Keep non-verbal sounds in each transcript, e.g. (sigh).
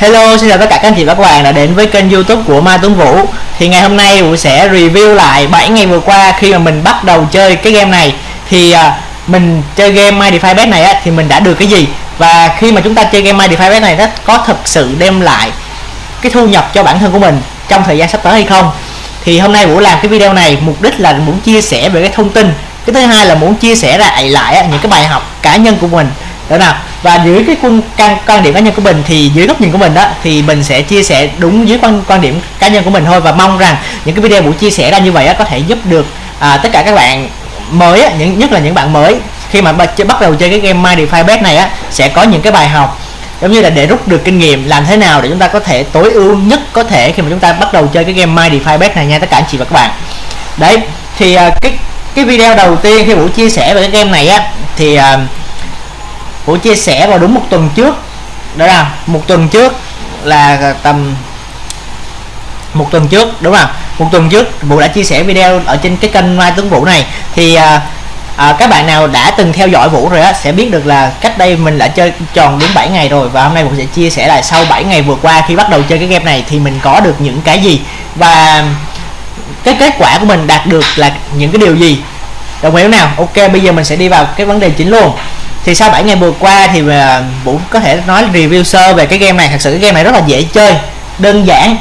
Hello, xin chào tất cả các anh chị và các bạn đã đến với kênh youtube của Mai Tuấn Vũ. Thì ngày hôm nay Vũ sẽ review lại 7 ngày vừa qua khi mà mình bắt đầu chơi cái game này. Thì à, mình chơi game My Defy Bet này á, thì mình đã được cái gì? Và khi mà chúng ta chơi game My Defy Bet này nó có thực sự đem lại cái thu nhập cho bản thân của mình trong thời gian sắp tới hay không? Thì hôm nay Vũ làm cái video này mục đích là muốn chia sẻ về cái thông tin. Cái thứ hai là muốn chia sẻ lại lại những cái bài học cá nhân của mình đó nào. Và dưới cái quan, quan, quan điểm cá nhân của mình thì dưới góc nhìn của mình đó thì mình sẽ chia sẻ đúng dưới quan quan điểm cá nhân của mình thôi. Và mong rằng những cái video buổi chia sẻ ra như vậy đó, có thể giúp được à, tất cả các bạn mới á, những nhất là những bạn mới. Khi mà bắt đầu chơi cái game My DeFi Bet này á sẽ có những cái bài học giống như là để rút được kinh nghiệm làm thế nào để chúng ta có thể tối ưu nhất có thể khi mà chúng ta bắt đầu chơi cái game My DeFi Bet này nha tất cả anh chị và các bạn. Đấy thì à, cái cái video đầu tiên khi buổi chia sẻ về cái game này á thì à, Vũ chia sẻ vào đúng một tuần trước. Đó là một tuần trước là tầm một tuần trước đúng không một tuần trước Vũ đã chia sẻ video ở trên cái kênh Mai Tuấn Vũ này. Thì à, à, các bạn nào đã từng theo dõi Vũ rồi á sẽ biết được là cách đây mình đã chơi tròn đúng 7 ngày rồi. Và hôm nay Vũ sẽ chia sẻ lại sau 7 ngày vừa qua khi bắt đầu chơi cái game này thì mình có được những cái gì. Và cái kết quả của mình đạt được là những cái điều gì. Đồng ý nào? Ok bây giờ mình sẽ đi vào cái vấn đề chính luôn thì sau 7 ngày vừa qua thì à, Vũ có thể nói review sơ về cái game này. Thật sự cái game này rất là dễ chơi, đơn giản.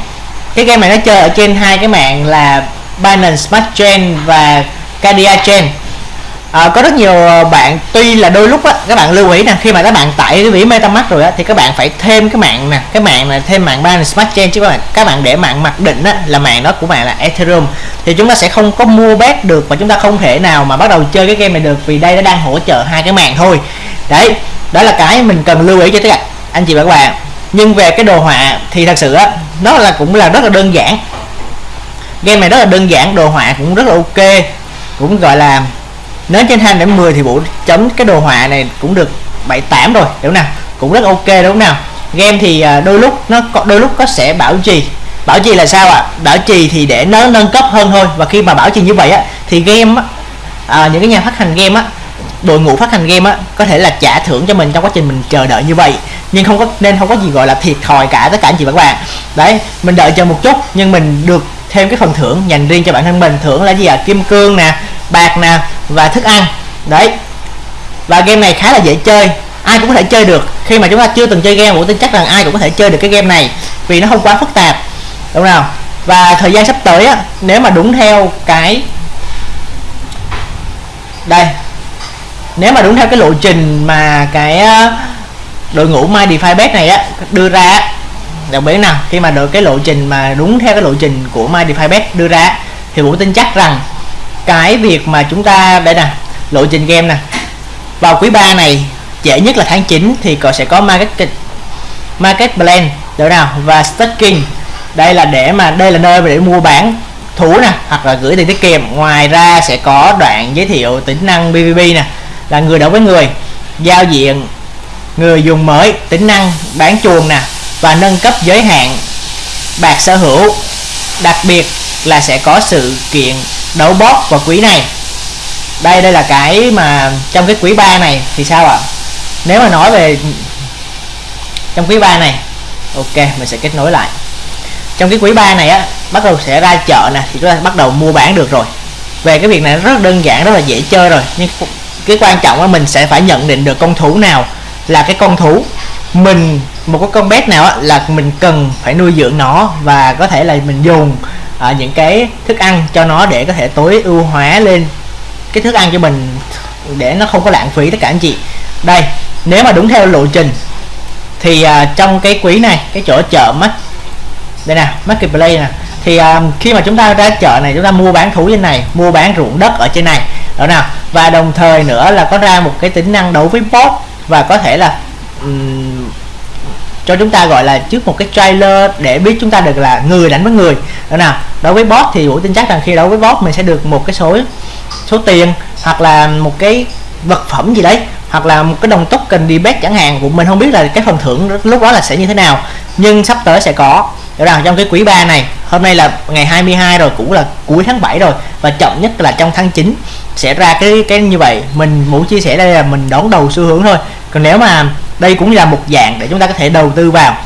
Cái game này nó chơi ở trên hai cái mạng là Binance Smart Chain và cardia Chain à, có rất nhiều ờ, bạn tuy là đôi lúc á các bạn lưu ý nè khi mà các bạn tải cái ví MetaMask rồi á thì các bạn phải thêm cái mạng nè cái mạng này thêm mạng ban Smart Chain chứ các bạn các bạn để mạng mặc định á là mạng đó của bạn là Ethereum. Thì chúng ta sẽ không có mua bet được và chúng ta không thể nào mà bắt đầu chơi cái game này được vì đây nó đang hỗ trợ hai cái mạng thôi. Đấy đó là cái mình cần lưu ý cho tất cả anh chị và các bạn. Nhưng về cái đồ họa thì thật sự á nó là cũng là rất là đơn giản. Game này rất là đơn giản đồ họa cũng rất là ok cũng gọi là nếu trên 2 đến 10 thì bộ chấm cái đồ họa này cũng được 7 8 rồi đúng nào? Cũng rất ok đúng không nào? Game thì à, đôi lúc nó có đôi lúc có sẽ bảo trì. Bảo trì là sao ạ? À? bảo trì thì để nó nâng cấp hơn thôi. Và khi mà bảo trì như vậy á thì game á à, những cái nhà phát hành game á đội ngũ phát hành game á có thể là trả thưởng cho mình trong quá trình mình chờ đợi như vậy. Nhưng không có nên không có gì gọi là thiệt thòi cả tất cả anh chị và các bạn. Đấy mình đợi chờ một chút nhưng mình được thêm cái phần thưởng dành riêng cho bản thân mình. Thưởng là gì ạ? À? kim cương nè bạc nè và thức ăn. Đấy. Và game này khá là dễ chơi. Ai cũng có thể chơi được. Khi mà chúng ta chưa từng chơi game bộ tin chắc rằng ai cũng có thể chơi được cái game này, vì nó không quá phức tạp. Đúng không và thời gian sắp tới á, nếu mà đúng theo cái đây. Nếu mà đúng theo cái lộ trình mà cái đội ngũ My DeFi Bet này á, đưa ra đặc biệt nào, khi mà được cái lộ trình mà đúng theo cái lộ trình của My DeFi Bet đưa ra thì Vũ tin chắc rằng cái việc mà chúng ta, đây nè, lộ trình game nè. Vào quý 3 này trễ nhất là tháng 9 thì có sẽ có market market plan được nào? Và staking đây là để mà, đây là nơi để mua bán thú nè, hoặc là gửi tiền tiết kiệm. Ngoài ra sẽ có đoạn giới thiệu tính năng BVB nè, là người đấu với người, giao diện người dùng mới, tính năng bán chuồng nè, và nâng cấp giới hạn bạc sở hữu. Đặc biệt là sẽ có sự kiện đấu boss vào quỹ này. Đây đây là cái mà trong cái quỹ 3 này thì sao ạ? À? nếu mà nói về trong quỹ 3 này ok mình sẽ kết nối lại. Trong cái quỹ 3 này á bắt đầu sẽ ra chợ nè thì chúng ta bắt đầu mua bán được rồi. Về cái việc này rất đơn giản rất là dễ chơi rồi nhưng cái quan trọng là mình sẽ phải nhận định được con thú nào là cái con thú mình một cái con bé nào á, là mình cần phải nuôi dưỡng nó và có thể là mình dùng à, những cái thức ăn cho nó để có thể tối ưu hóa lên cái thức ăn cho mình để nó không có lãng phí tất cả anh chị. Đây nếu mà đúng theo lộ trình thì à, trong cái quý này cái chỗ chợ mất đây nè marketplace nè thì à, khi mà chúng ta ra chợ này chúng ta mua bán thú trên này mua bán ruộng đất ở trên này đó nào. Và đồng thời nữa là có ra một cái tính năng đấu với bot và có thể là um, cho chúng ta gọi là trước một cái trailer để biết chúng ta được là người đánh với người. Đó nào, đối với bot thì vũ tin chắc rằng khi đấu với bot mình sẽ được một cái số số tiền hoặc là một cái vật phẩm gì đấy, hoặc là một cái đồng token đi bet chẳng hạn. Của mình không biết là cái phần thưởng lúc đó là sẽ như thế nào, nhưng sắp tới sẽ có. Đó rằng trong cái quý 3 này, hôm nay là ngày 22 rồi, cũng là cuối tháng 7 rồi, và chậm nhất là trong tháng 9 sẽ ra cái cái như vậy. Mình muốn chia sẻ đây là mình đón đầu xu hướng thôi. Còn nếu mà đây cũng là một dạng để chúng ta có thể đầu tư vào.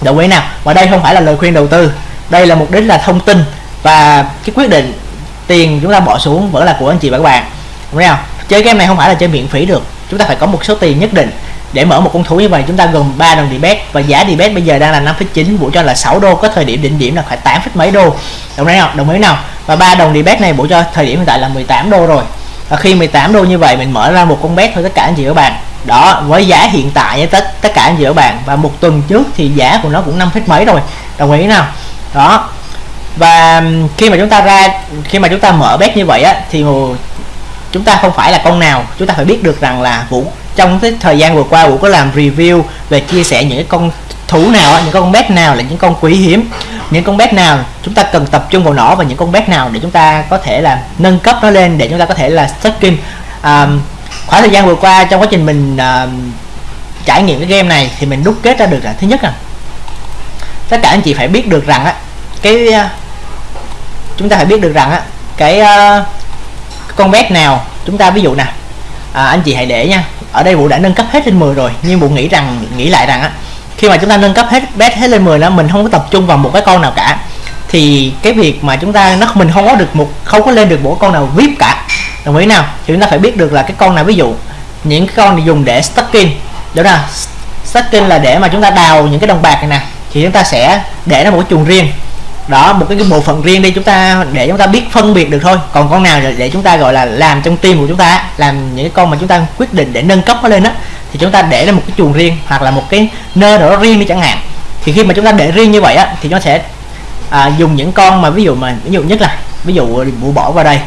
Đồng ý nào? Và đây không phải là lời khuyên đầu tư. Đây là mục đích là thông tin. Và cái quyết định tiền chúng ta bỏ xuống vẫn là của anh chị và các bạn. Đúng không? Chơi game này không phải là chơi miễn phí được. Chúng ta phải có một số tiền nhất định để mở một con thú như vậy. Chúng ta gồm 3 đồng debet và giá debet bây giờ đang là 5,9 vũ cho là 6 đô. Có thời điểm đỉnh điểm là phải 8 mấy đô. Đồng ý nào đồng ý nào? Và ba đồng debet này vũ cho thời điểm hiện tại là 18 đô rồi. Và khi 18 đô như vậy mình mở ra một con bet thôi tất cả anh chị các bạn đó với giá hiện tại với tất tất cả anh chị các bạn và một tuần trước thì giá của nó cũng năm mấy rồi. Đồng ý nào? Đó. Và khi mà chúng ta ra khi mà chúng ta mở bet như vậy á thì chúng ta không phải là con nào. Chúng ta phải biết được rằng là vũ trong cái thời gian vừa qua vũ có làm review về chia sẻ những cái con thú nào những con bet nào là những con quý hiếm những con bet nào chúng ta cần tập trung vào nó và những con bet nào để chúng ta có thể là nâng cấp nó lên để chúng ta có thể là stacking um, khoảng thời gian vừa qua trong quá trình mình uh, trải nghiệm cái game này thì mình đúc kết ra được là thứ nhất là tất cả anh chị phải biết được rằng á cái uh, chúng ta phải biết được rằng á cái uh, con bet nào chúng ta ví dụ nè à, anh chị hãy để nha ở đây vụ đã nâng cấp hết lên 10 rồi nhưng vụ nghĩ rằng nghĩ lại rằng á khi mà chúng ta nâng cấp hết bet hết lên 10 đó mình không có tập trung vào một cái con nào cả thì cái việc mà chúng ta nó mình không có được một không có lên được một con nào vip cả đồng ý nào? Thì chúng ta phải biết được là cái con nào ví dụ những cái con dùng để stacking đó là stacking là để mà chúng ta đào những cái đồng bạc này nè thì chúng ta sẽ để nó một cái chuồng riêng. Đó một cái, bộ phận riêng đi chúng ta để chúng ta biết phân biệt được thôi. Còn con nào để chúng ta gọi là làm trong tim của chúng ta làm những cái con mà chúng ta quyết định để nâng cấp nó lên á thì chúng ta để ra một cái chuồng riêng hoặc là một cái nơi đó riêng đi chẳng hạn. Thì khi mà chúng ta để riêng như vậy á thì nó sẽ à, dùng những con mà ví dụ mà ví dụ nhất là ví dụ bộ bỏ vào đây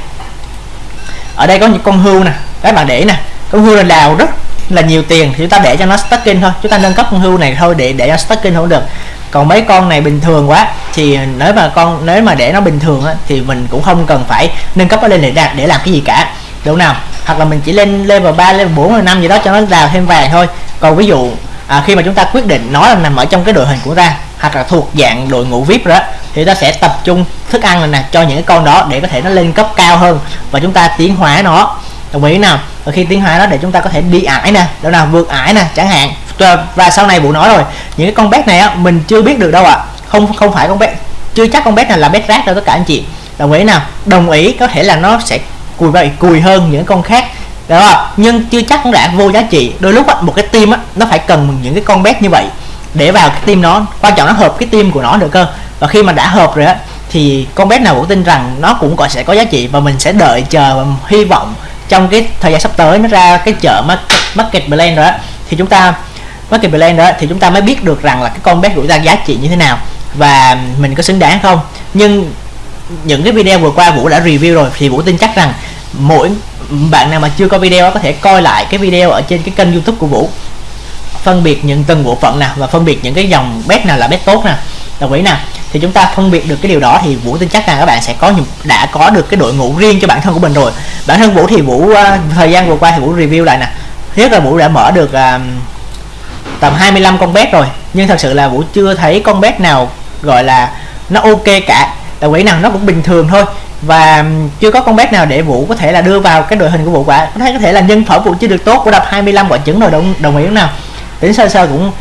ở đây có những con hươu nè các bạn để nè. Con hươu là đào rất là nhiều tiền thì chúng ta để cho nó stacking thôi. Chúng ta nâng cấp con hươu này thôi để để cho stacking không được. Còn mấy con này bình thường quá thì nếu mà con nếu mà để nó bình thường á, thì mình cũng không cần phải nâng cấp nó lên để đạt để làm cái gì cả. Đúng nào? Hoặc là mình chỉ lên level 3 level 4 level 5 gì đó cho nó đào thêm vàng thôi. Còn ví dụ à, khi mà chúng ta quyết định nó là nằm ở trong cái đội hình của ta hoặc là thuộc dạng đội ngũ vip đó thì ta sẽ tập trung thức ăn này nè cho những cái con đó để có thể nó lên cấp cao hơn và chúng ta tiến hóa nó. Đồng ý nào? Và khi tiến hóa nó để chúng ta có thể đi ải nè đâu nào vượt ải nè chẳng hạn. Và sau này vụ nói rồi những cái con bé này á mình chưa biết được đâu ạ. À. không không phải con bé, chưa chắc con bé này là bé rác đâu tất cả anh chị. Đồng ý nào? Đồng ý có thể là nó sẽ cùi vậy cùi hơn những con khác. Đó nhưng chưa chắc cũng đã vô giá trị. Đôi lúc á, một cái team á, nó phải cần những cái con bé như vậy để vào cái team nó. Quan trọng nó hợp cái team của nó được cơ. Và khi mà đã hợp rồi á thì con bé nào cũng tin rằng nó cũng có sẽ có giá trị và mình sẽ đợi chờ và hy vọng trong cái thời gian sắp tới nó ra cái chợ market, market blend rồi đó thì chúng ta market plan đó thì chúng ta mới biết được rằng là cái con bé rủi ra giá trị như thế nào và mình có xứng đáng không. Nhưng những cái video vừa qua vũ đã review rồi thì vũ tin chắc rằng mỗi bạn nào mà chưa có video có thể coi lại cái video ở trên cái kênh youtube của vũ phân biệt những từng bộ phận nào và phân biệt những cái dòng bet nào là bet tốt nè. Đồng ý nào thì chúng ta phân biệt được cái điều đó thì vũ tin chắc rằng các bạn sẽ có đã có được cái đội ngũ riêng cho bản thân của mình rồi. Bản thân vũ thì vũ uh, thời gian vừa qua thì vũ review lại nè. Thứ nhất là vũ đã mở được uh, tầm 25 con bet rồi. Nhưng thật sự là vũ chưa thấy con bet nào gọi là nó ok cả. Đồng ý nào nó cũng bình thường thôi. Và chưa có con bet nào để vũ có thể là đưa vào cái đội hình của vũ quả có thể có thể là nhân phẩm vũ chưa được tốt của đập 25 quả trứng rồi đồng đồng ý không nào? Tính sơ sơ cũng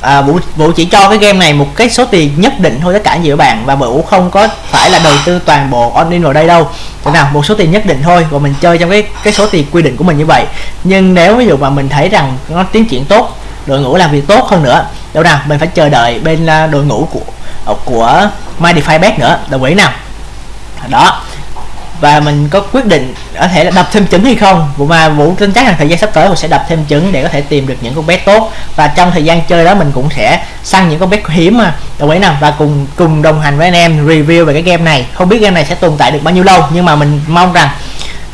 à, vũ vũ chỉ cho cái game này một cái số tiền nhất định thôi tất cả giữa bạn và vũ không có phải là đầu tư toàn bộ on in vào đây đâu. Thế nào một số tiền nhất định thôi và mình chơi trong cái cái số tiền quy định của mình như vậy. Nhưng nếu ví dụ mà mình thấy rằng nó tiến triển tốt đội ngũ làm việc tốt hơn nữa đâu nào mình phải chờ đợi bên à, đội ngũ của của MyDefiBet nữa. Đồng ý nào? Đó và mình có quyết định có thể là đập thêm trứng hay không. Vụ mà vũ tin chắc là thời gian sắp tới mình sẽ đập thêm trứng để có thể tìm được những con bé tốt. Và trong thời gian chơi đó mình cũng sẽ săn những con bé hiếm mà. Đồng ý nào? Và cùng cùng đồng hành với anh em review về cái game này. Không biết game này sẽ tồn tại được bao nhiêu lâu nhưng mà mình mong rằng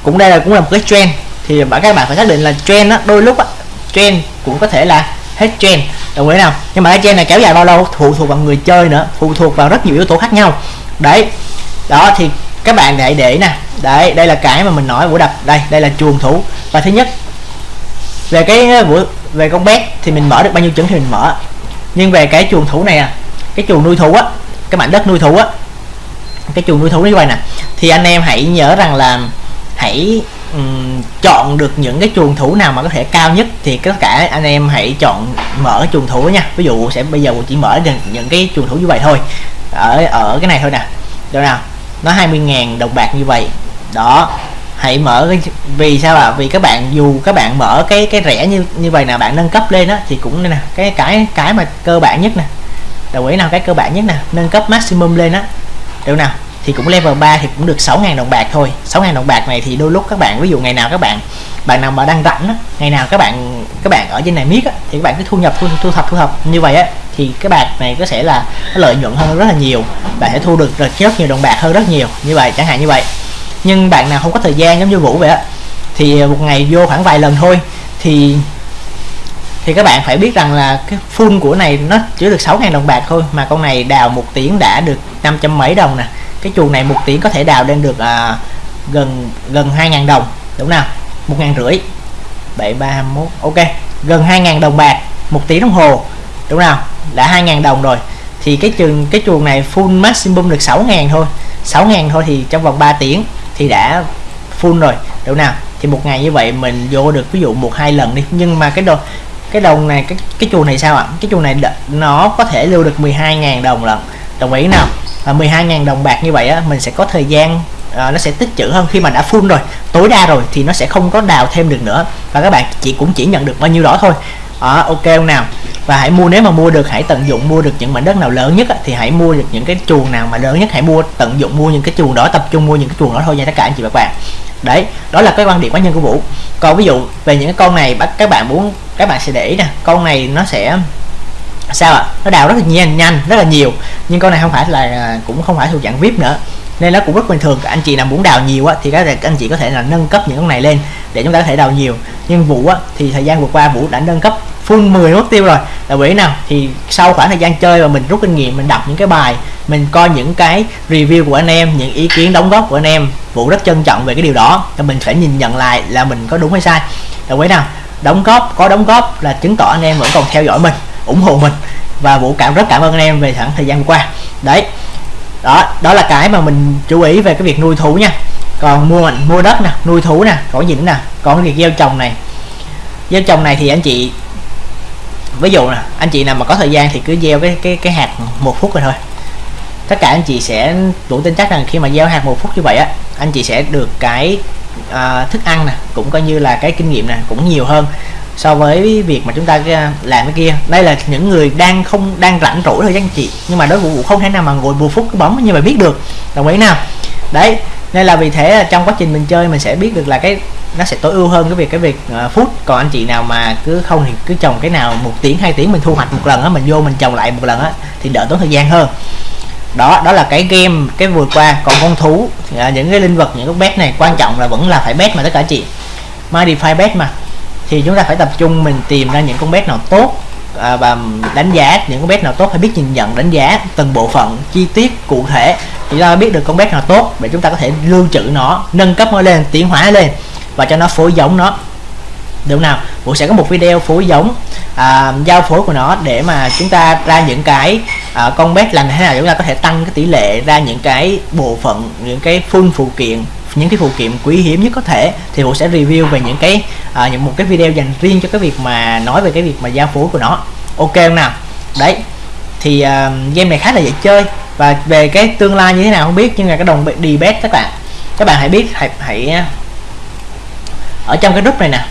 cũng đây là cũng là một cái trend. Thì các bạn phải xác định là trend đó đôi lúc đó, trend cũng có thể là hết trend. Đồng ý nào? Nhưng mà cái trend này kéo dài bao lâu? Phụ thuộc vào người chơi nữa phụ thuộc vào rất nhiều yếu tố khác nhau. Đấy. Đó thì các bạn hãy để nè. Đấy đây là cái mà mình nói của đập. Đây đây là chuồng thủ. Và thứ nhất về cái ờ, vũ về con bé thì mình mở được bao nhiêu trứng thì mình mở. Nhưng về cái chuồng thủ này à cái chuồng nuôi thú á cái mảnh đất nuôi thú á cái chuồng nuôi thú như vậy nè. Thì anh em hãy nhớ rằng là hãy um, chọn được những cái chuồng thủ nào mà có thể cao nhất thì tất cả anh em hãy chọn mở chuồng thủ nha. Ví dụ sẽ bây giờ chỉ mở những, những cái chuồng thủ như vậy thôi. Ở ở cái này thôi nè. Được nào? Nó 20.000 đồng bạc như vậy. Đó hãy mở cái vì sao ạ? À? vì các bạn dù các bạn mở cái cái rẻ như như vậy nào bạn nâng cấp lên á thì cũng nè cái cái cái mà cơ bản nhất nè. Đồng ý nào cái cơ bản nhất nè nâng cấp maximum lên á. Được nào? Thì cũng level 3 thì cũng được 6.000 đồng bạc thôi. 6.000 đồng bạc này thì đôi lúc các bạn ví dụ ngày nào các bạn bạn nào mà đang rảnh á, ngày nào các bạn các bạn ở trên này miết á, thì các bạn cứ thu nhập thu, thu thập thu thập. Như vậy á thì cái bạc này có sẽ là lợi nhuận hơn rất là nhiều. Bạn sẽ thu được rất nhiều đồng bạc hơn rất nhiều. Như vậy chẳng hạn như vậy. Nhưng bạn nào không có thời gian giống như vũ vậy á thì một ngày vô khoảng vài lần thôi thì thì các bạn phải biết rằng là cái full của này nó chỉ được 6.000 đồng bạc thôi mà con này đào một tiếng đã được 500 mấy đồng nè. Cái chuồng này một tiếng có thể đào lên được à, gần gần 2.000 đồng đúng nào? Một ngàn rưỡi. Bảy ba mốt ok. Gần 2.000 đồng bạc một tiếng đồng hồ đúng không? Đã 2.000 đồng rồi. Thì cái trường cái chuồng này full maximum được 6.000 thôi. 6.000 thôi thì trong vòng 3 tiếng thì đã full rồi. Đúng nào thì một ngày như vậy mình vô được ví dụ một hai lần đi. Nhưng mà cái đồ cái đồng này cái cái chuồng này sao ạ? Cái chuồng này nó có thể lưu được 12.000 đồng lần đồng ý nào? Và 12.000 đồng bạc như vậy á mình sẽ có thời gian à, nó sẽ tích trữ hơn khi mà đã full rồi. Tối đa rồi thì nó sẽ không có đào thêm được nữa. Và các bạn chỉ cũng chỉ nhận được bao nhiêu đó thôi. À, ok không nào? Và hãy mua, nếu mà mua được, hãy tận dụng mua được những mảnh đất nào lớn nhất thì hãy mua được những cái chuồng nào mà lớn nhất, hãy mua, tận dụng mua những cái chuồng đó, tập trung mua những cái chuồng đó thôi nha tất cả anh chị và các bạn. Đấy, đó là cái quan điểm cá nhân của vũ. Còn ví dụ về những cái con này bắt các bạn muốn, các bạn sẽ để ý nè, con này nó sẽ, sao ạ? Nó đào rất là nhanh nhanh, rất là nhiều. Nhưng con này không phải là à, cũng không phải thuộc dạng vip nữa. Nên nó cũng rất bình thường. Anh chị nào muốn đào nhiều á, thì các anh chị có thể là nâng cấp những con này lên để chúng ta có thể đào nhiều. Nhưng vũ á, thì thời gian vừa qua vũ đã nâng cấp full 10 mất tiêu rồi. Là quỹ nào? Thì sau khoảng thời gian chơi và mình rút kinh nghiệm, mình đọc những cái bài, mình coi những cái review của anh em, những ý kiến đóng góp của anh em, vũ rất trân trọng về cái điều đó. Và mình phải nhìn nhận lại là mình có đúng hay sai. Là quỹ nào? Đóng góp, có đóng góp là chứng tỏ anh em vẫn còn theo dõi mình, ủng hộ mình. Và vũ cảm, rất cảm ơn anh em về khoảng thời gian qua. Đấy. Đó đó là cái mà mình chú ý về cái việc nuôi thú nha. Còn mua mình mua đất nè, nuôi thú nè, có gì nữa nè? Còn việc gieo trồng này. Gieo trồng này thì anh chị ví dụ nè anh chị nào mà có thời gian thì cứ gieo cái cái cái hạt một phút rồi thôi. Tất cả anh chị sẽ đủ tin chắc rằng khi mà gieo hạt một phút như vậy á anh chị sẽ được cái à, thức ăn nè cũng coi như là cái kinh nghiệm nè cũng nhiều hơn so với việc mà chúng ta à, làm cái kia. Đây là những người đang không đang rảnh rỗi thôi anh chị. Nhưng mà đối vụ không thể nào mà ngồi một phút cái bấm như mà biết được. Đồng ý nào? Đấy nên là vì thế trong quá trình mình chơi mình sẽ biết được là cái nó sẽ tối ưu hơn cái việc cái việc ờ, uh, phút còn anh chị nào mà cứ không thì cứ trồng cái nào một tiếng hai tiếng mình thu hoạch một lần á mình vô mình trồng lại một lần á thì đỡ tốn thời gian hơn. Đó đó là cái game cái vừa qua. Còn con thú thì, uh, những cái linh vật những cái bet này quan trọng là vẫn là phải bet mà tất cả chị. Modify bet mà. Thì chúng ta phải tập trung mình tìm ra những con bet nào tốt uh, và đánh giá những con bet nào tốt phải biết nhìn nhận đánh giá từng bộ phận chi tiết cụ thể chúng ta biết được con bé nào tốt để chúng ta có thể lưu trữ nó nâng cấp nó lên tiến hóa lên và cho nó phối giống nó. Được nào? Vũ sẽ có một video phối giống à, giao phối của nó để mà chúng ta ra những cái à, con bé làm thế nào chúng ta có thể tăng cái tỷ lệ ra những cái bộ phận những cái full phụ kiện những cái phụ kiện quý hiếm nhất có thể. Thì Vũ sẽ review về những cái à, những một cái video dành riêng cho cái việc mà nói về cái việc mà giao phối của nó. Ok không nào? Đấy. Thì uh, game này khá là dễ chơi và về cái tương lai như thế nào không biết nhưng mà cái đồng đi bet các bạn. Các bạn hãy biết hãy hãy à, ở trong cái group này nè.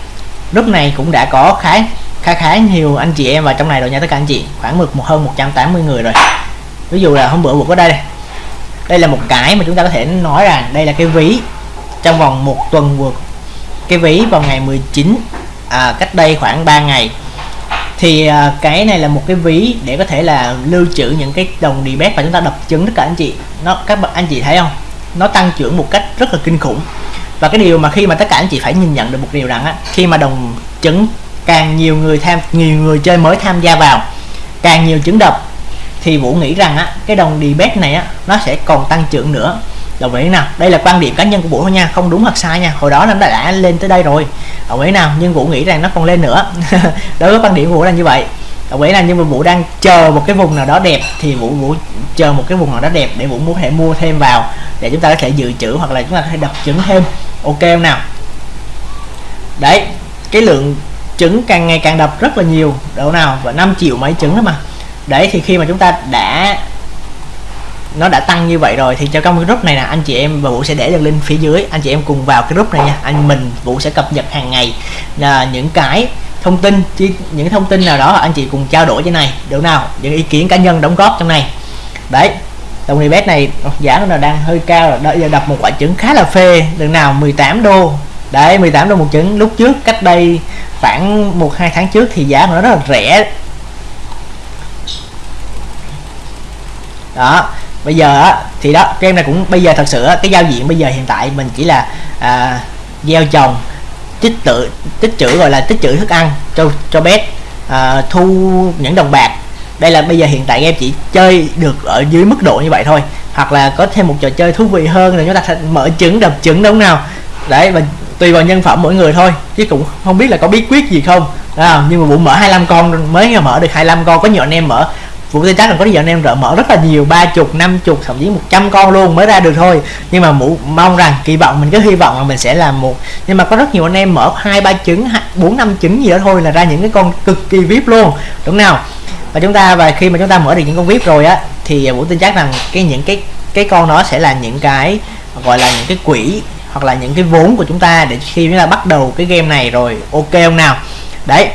Group này cũng đã có khá khá khá nhiều anh chị em vào trong này rồi nha tất cả anh chị. Khoảng một một hơn 180 người rồi. Ví dụ là hôm bữa vừa có đây đây là một cái mà chúng ta có thể nói rằng đây là cái ví trong vòng một tuần vừa cái ví vào ngày 19 à, cách đây khoảng 3 ngày thì à, cái này là một cái ví để có thể là lưu trữ những cái đồng đi bét và chúng ta đập trứng tất cả anh chị. Nó, các bạn, anh chị thấy không? Nó tăng trưởng một cách rất là kinh khủng. Và cái điều mà khi mà tất cả anh chị phải nhìn nhận được một điều rằng á, khi mà đồng trứng càng nhiều người tham, nhiều người chơi mới tham gia vào, càng nhiều trứng đập, thì vũ nghĩ rằng á, cái đồng đi bét này á, nó sẽ còn tăng trưởng nữa đồng ý nào đây là quan điểm cá nhân của vũ thôi nha không đúng hoặc sai nha hồi đó nó đã, đã lên tới đây rồi. Đồng ý nào nhưng vũ nghĩ rằng nó còn lên nữa. (laughs) Đối với quan điểm của vũ là như vậy. Đồng ý là nhưng mà vũ đang chờ một cái vùng nào đó đẹp thì vũ vũ chờ một cái vùng nào đó đẹp để vũ muốn thể mua thêm vào để chúng ta có thể dự trữ hoặc là chúng ta có thể đọc trứng thêm. Ok không nào? Đấy cái lượng trứng càng ngày càng đập rất là nhiều. Độ nào và 5 triệu mấy trứng đó mà. Đấy thì khi mà chúng ta đã nó đã tăng như vậy rồi thì cho trong cái group này nè, anh chị em và vũ sẽ để đường link phía dưới. Anh chị em cùng vào cái group này nha. Anh mình, vũ sẽ cập nhật hàng ngày là những cái thông tin chi những thông tin nào đó anh chị cùng trao đổi trên này. Được nào? Những ý kiến cá nhân đóng góp trong này. Đấy đồng Unibet này giá nó đang hơi cao rồi. Đợi giờ đập một quả trứng khá là phê. Đường nào? 18 đô. Đấy 18 đô một trứng. Lúc trước, cách đây khoảng một, hai tháng trước thì giá nó rất là rẻ. Đó bây giờ á thì đó em này cũng bây giờ thật sự cái giao diện bây giờ hiện tại mình chỉ là à, gieo trồng tích tự tích trữ gọi là tích trữ thức ăn cho cho bé à, thu những đồng bạc. Đây là bây giờ hiện tại em chỉ chơi được ở dưới mức độ như vậy thôi. Hoặc là có thêm một trò chơi thú vị hơn là chúng ta mở trứng đập trứng đúng nào? Đấy và tùy vào nhân phẩm mỗi người thôi chứ cũng không biết là có bí quyết gì không. À, nhưng mà vụ mở 25 con mới mở được 25 con có nhiều anh em mở vụ tê chắc là có nhiều anh em rợ mở rất là nhiều ba chục năm chục thậm chí 100 con luôn mới ra được thôi. Nhưng mà mũ mong rằng kỳ vọng mình cứ hy vọng là mình sẽ làm một. Nhưng mà có rất nhiều anh em mở hai ba trứng bốn năm trứng gì đó thôi là ra những cái con cực kỳ vip luôn. Đúng nào? Và chúng ta và khi mà chúng ta mở được những con vip rồi á thì vũ tin chắc rằng cái những cái cái con đó sẽ là những cái gọi là những cái quỹ hoặc là những cái vốn của chúng ta để khi chúng ta bắt đầu cái game này rồi ok không nào? Đấy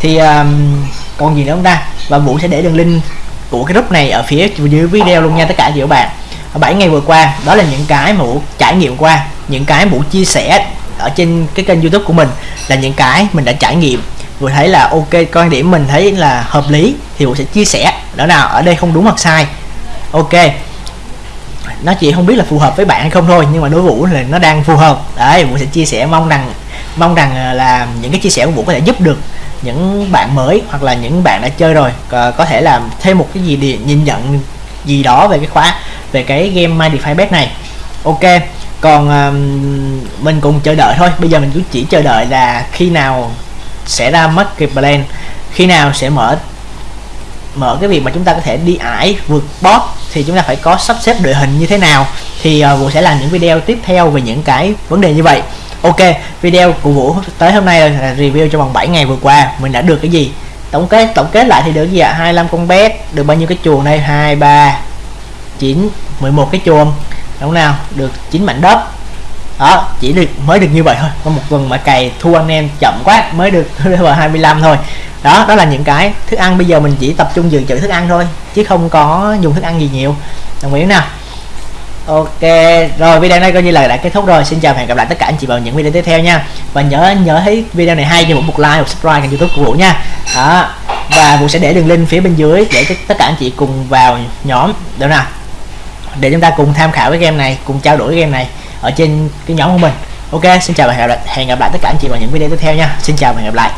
thì um, còn gì nữa không ta? Và vũ sẽ để đường link của cái group này ở phía dưới video luôn nha tất cả các bạn. 7 ngày vừa qua, đó là những cái mà vũ trải nghiệm qua, những cái vũ chia sẻ ở trên cái kênh youtube của mình là những cái mình đã trải nghiệm. Vừa thấy là ok, quan điểm mình thấy là hợp lý thì vũ sẽ chia sẻ. Đó nào ở đây không đúng hoặc sai. Ok. Nó chỉ không biết là phù hợp với bạn hay không thôi, nhưng mà đối vũ là nó đang phù hợp. Đấy, vũ sẽ chia sẻ mong rằng mong rằng à, là những cái chia sẻ của vũ có thể giúp được những bạn mới hoặc là những bạn đã chơi rồi. Có thể làm thêm một cái gì để nhìn nhận gì đó về cái khóa về cái game My Defy Bet này. Ok còn um, mình cùng chờ đợi thôi. Bây giờ mình cứ chỉ chờ đợi là khi nào sẽ ra mất cái plan khi nào sẽ mở mở cái việc mà chúng ta có thể đi ải vượt boss thì chúng ta phải có sắp xếp đội hình như thế nào. Thì uh, Vũ sẽ làm những video tiếp theo về những cái vấn đề như vậy. Ok, video của Vũ tới hôm nay là review cho vòng 7 ngày vừa qua. Mình đã được cái gì? Tổng kết tổng kết lại thì được gì ạ? à? 25 con bet được bao nhiêu cái chuồng đây? 2 3 9 11 cái chuồng. Đúng nào? Được 9 mảnh đất. Đó, chỉ được, mới được như vậy thôi. Có một tuần mà cày thua anh em chậm quá, mới được (laughs) level 25 thôi. Đó đó là những cái thức ăn. Bây giờ mình chỉ tập trung dự trữ thức ăn thôi, chứ không có dùng thức ăn gì nhiều. Đồng ý nào? Ok rồi video này coi như là đã kết thúc rồi. Xin chào và hẹn gặp lại tất cả anh chị vào những video tiếp theo nha. Và nhớ nhớ thấy video này hay thì một like một subscribe kênh youtube của vũ nha. Đó và vũ sẽ để đường link phía bên dưới để tất cả anh chị cùng vào nhóm. Được nào? Để chúng ta cùng tham khảo cái game này cùng trao đổi cái game này ở trên cái nhóm của mình. Ok xin chào và hẹn gặp lại, hẹn gặp lại tất cả anh chị vào những video tiếp theo nha. Xin chào và hẹn gặp lại.